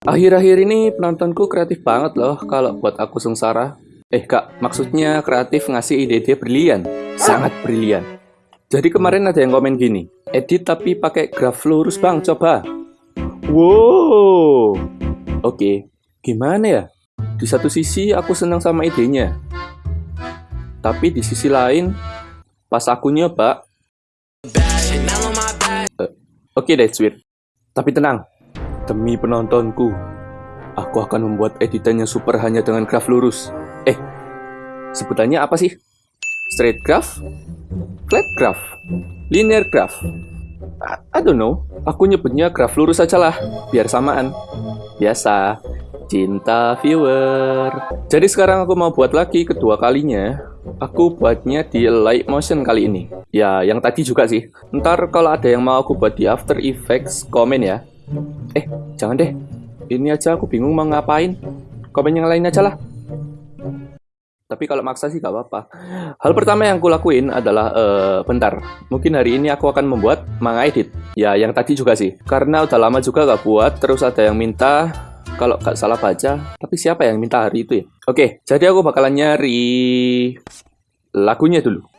Akhir-akhir ini penontonku kreatif banget loh kalau buat aku sengsara. Eh kak, maksudnya kreatif ngasih ide-ide brilian. Sangat brilian. Jadi kemarin ada yang komen gini, edit tapi pakai graf lurus bang, coba. Wow. Oke, gimana ya? Di satu sisi aku senang sama idenya. Tapi di sisi lain, pas aku nyoba, Eh, Oke deh, sweet. Tapi tenang, demi penontonku, aku akan membuat editannya super hanya dengan graf lurus. Eh, sebutannya apa sih? Straight graph? Flat graph? Linear graph? I, don't know. Aku nyebutnya graf lurus aja lah, biar samaan. Biasa, cinta viewer. Jadi sekarang aku mau buat lagi kedua kalinya. Aku buatnya di light motion kali ini. Ya, yang tadi juga sih. Ntar kalau ada yang mau aku buat di After Effects, komen ya. Eh, jangan deh. Ini aja aku bingung mau ngapain. Komen yang lain aja lah. Tapi kalau maksa sih gak apa-apa. Hal pertama yang aku lakuin adalah, eh, bentar. Mungkin hari ini aku akan membuat manga edit. Ya, yang tadi juga sih. Karena udah lama juga gak buat, terus ada yang minta kalau gak salah baca. Tapi siapa yang minta hari itu ya? Oke, jadi aku bakalan nyari lagunya dulu.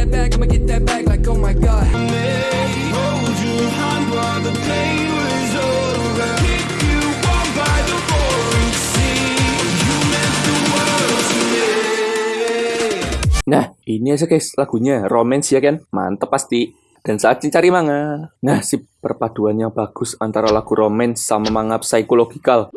That back. I'ma get that back like oh my god. Hold your hand while the pain was over. Kick you on by the roaring sea. You meant the world to me. Nah, ini aja guys lagunya. Romance ya kan? Mantep pasti. Dan saat cari manga. Nah, si perpaduan yang bagus antara lagu romance sama manga psikologikal.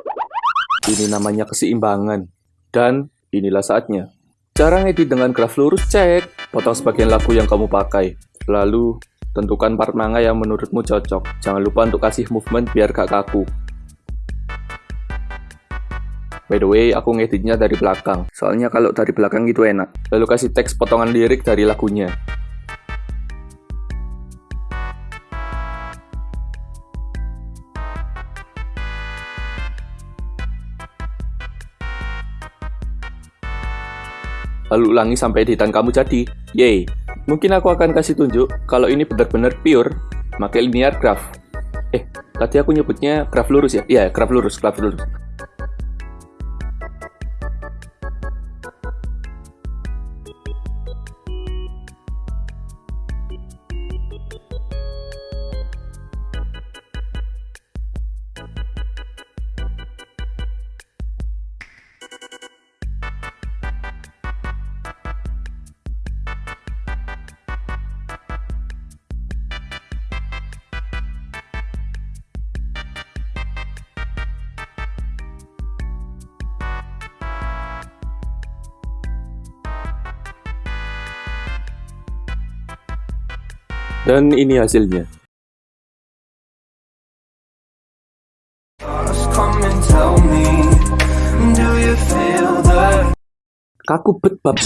Ini namanya keseimbangan. Dan inilah saatnya. Cara ngedit dengan graf lurus cek. Potong sebagian lagu yang kamu pakai. Lalu, tentukan part manga yang menurutmu cocok. Jangan lupa untuk kasih movement biar gak kaku. By the way, aku ngeditnya dari belakang. Soalnya kalau dari belakang itu enak. Lalu kasih teks potongan lirik dari lagunya. Lalu ulangi sampai editan kamu jadi. Yeay. Mungkin aku akan kasih tunjuk kalau ini benar-benar pure pakai linear graph. Eh, tadi aku nyebutnya graph lurus ya? Iya, graph lurus, graph lurus. Dan ini hasilnya. Kaku bet bab.